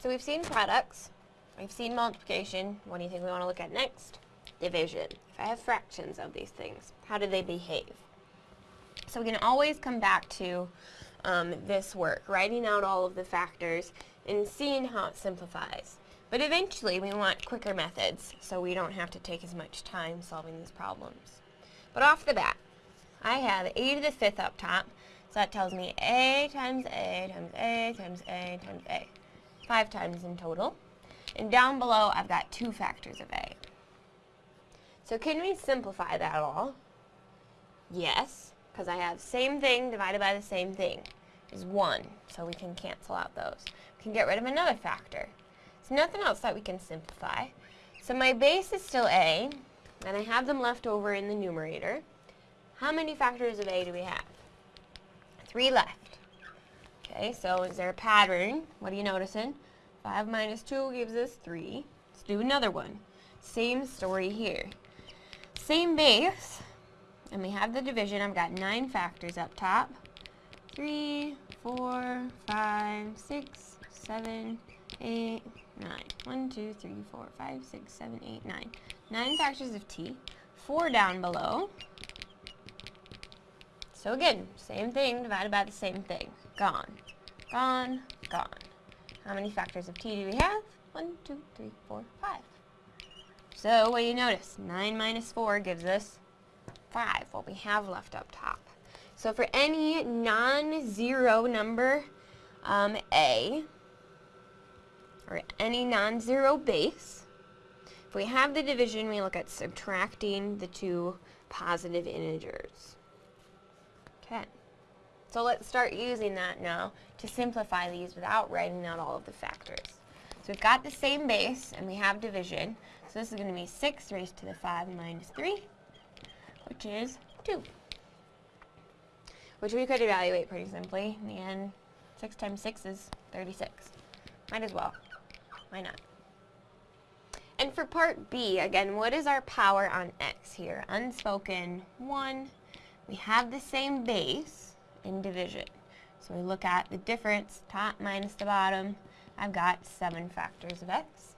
So we've seen products, we've seen multiplication. What do you think we want to look at next? Division. If I have fractions of these things, how do they behave? So we can always come back to um, this work, writing out all of the factors and seeing how it simplifies. But eventually we want quicker methods so we don't have to take as much time solving these problems. But off the bat, I have a to the fifth up top, so that tells me a times a times a times a times a. Five times in total. And down below I've got two factors of a. So can we simplify that all? Yes, because I have same thing divided by the same thing is 1, so we can cancel out those. We can get rid of another factor. There's nothing else that we can simplify. So my base is still a, and I have them left over in the numerator. How many factors of a do we have? Three left. Okay, so is there a pattern? What are you noticing? 5 minus 2 gives us 3. Let's do another one. Same story here. Same base, and we have the division. I've got 9 factors up top. 3, 4, 5, 6, 7, 8, 9. 1, 2, 3, 4, 5, 6, 7, 8, 9. 9 factors of t. 4 down below. So again, same thing divided by the same thing. Gone. Gone. Gone. How many factors of t do we have? 1, 2, 3, 4, 5. So what do you notice? 9 minus 4 gives us 5, what we have left up top. So for any non-zero number, um, a, or any non-zero base, if we have the division, we look at subtracting the two positive integers. Okay. So let's start using that now to simplify these without writing out all of the factors. So we've got the same base, and we have division. So this is going to be 6 raised to the 5 minus 3, which is 2 which we could evaluate pretty simply. In the end, 6 times 6 is 36. Might as well. Why not? And for part B, again, what is our power on x here? Unspoken 1. We have the same base in division. So we look at the difference, top minus the bottom. I've got 7 factors of x.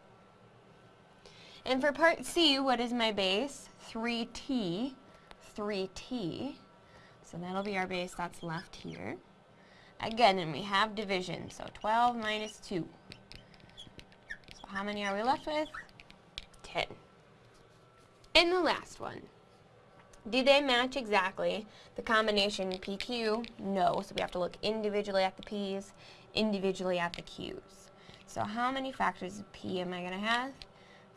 And for part C, what is my base? 3t. 3t. So that'll be our base that's left here. Again, and we have division, so 12 minus 2. So how many are we left with? 10. And the last one. Do they match exactly the combination PQ? No, so we have to look individually at the P's, individually at the Q's. So how many factors of P am I going to have?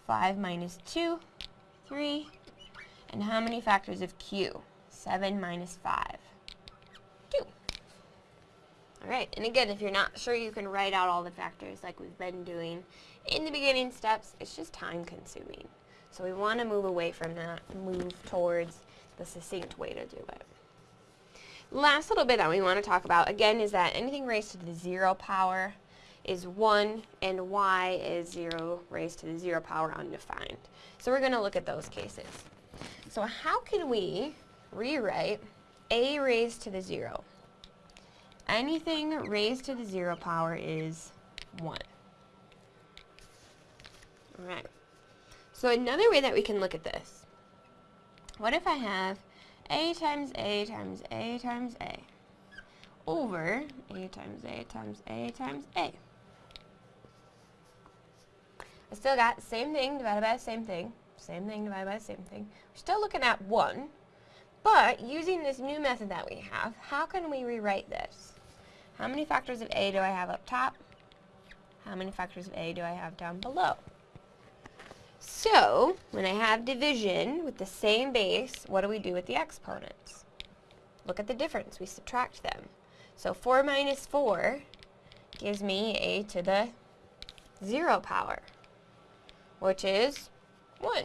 5 minus 2, 3. And how many factors of Q? 7 minus 5. 2. Alright, and again, if you're not sure, you can write out all the factors like we've been doing in the beginning steps. It's just time consuming. So we want to move away from that, move towards the succinct way to do it. Last little bit that we want to talk about, again, is that anything raised to the 0 power is 1, and why is 0 raised to the 0 power undefined. So we're going to look at those cases. So how can we rewrite a raised to the 0. Anything raised to the 0 power is 1. Alright. So another way that we can look at this, what if I have a times a times a times a over a times a times a times a. I still got the same thing divided by the same thing, same thing divided by the same thing. We're still looking at 1, but using this new method that we have, how can we rewrite this? How many factors of a do I have up top? How many factors of a do I have down below? So, when I have division with the same base, what do we do with the exponents? Look at the difference. We subtract them. So 4 minus 4 gives me a to the 0 power, which is 1,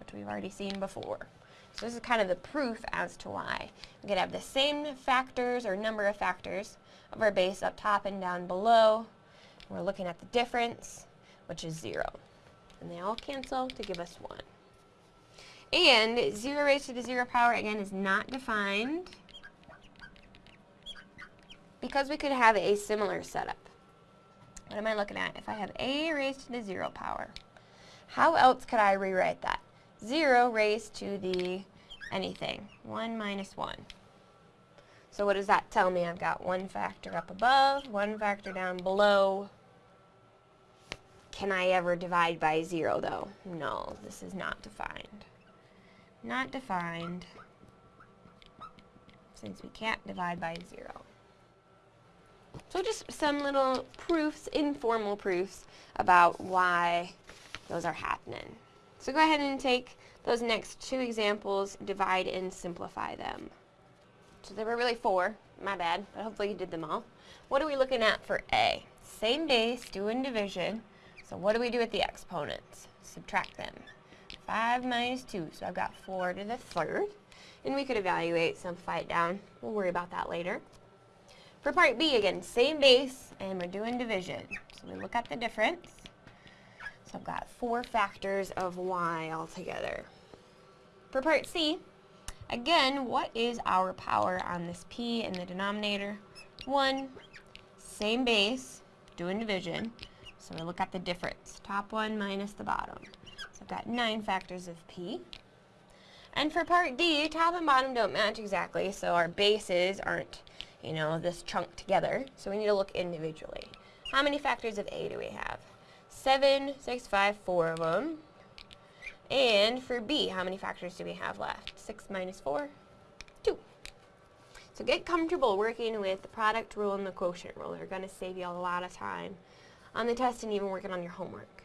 which we've already seen before. So this is kind of the proof as to why. We could have the same factors or number of factors of our base up top and down below. We're looking at the difference, which is 0. And they all cancel to give us 1. And 0 raised to the 0 power, again, is not defined because we could have a similar setup. what am I looking at? If I have a raised to the 0 power, how else could I rewrite that? 0 raised to the anything. 1 minus 1. So what does that tell me? I've got one factor up above, one factor down below. Can I ever divide by 0 though? No, this is not defined. Not defined since we can't divide by 0. So just some little proofs, informal proofs, about why those are happening. So go ahead and take those next two examples, divide and simplify them. So there were really four, my bad, but hopefully you did them all. What are we looking at for A? Same base, doing division. So what do we do with the exponents? Subtract them. 5 minus 2, so I've got 4 to the third. And we could evaluate, simplify it down. We'll worry about that later. For part B, again, same base, and we're doing division. So we look at the difference. So I've got four factors of y altogether. For part C, again, what is our power on this p in the denominator? 1, same base, doing division. So we look at the difference, top one minus the bottom. So I've got 9 factors of p. And for part D, top and bottom don't match exactly, so our bases aren't you know, this chunk together. So we need to look individually. How many factors of A do we have? 7, 6, 5, 4 of them. And for B, how many factors do we have left? 6 minus 4, 2. So get comfortable working with the product rule and the quotient rule. They're going to save you a lot of time on the test and even working on your homework.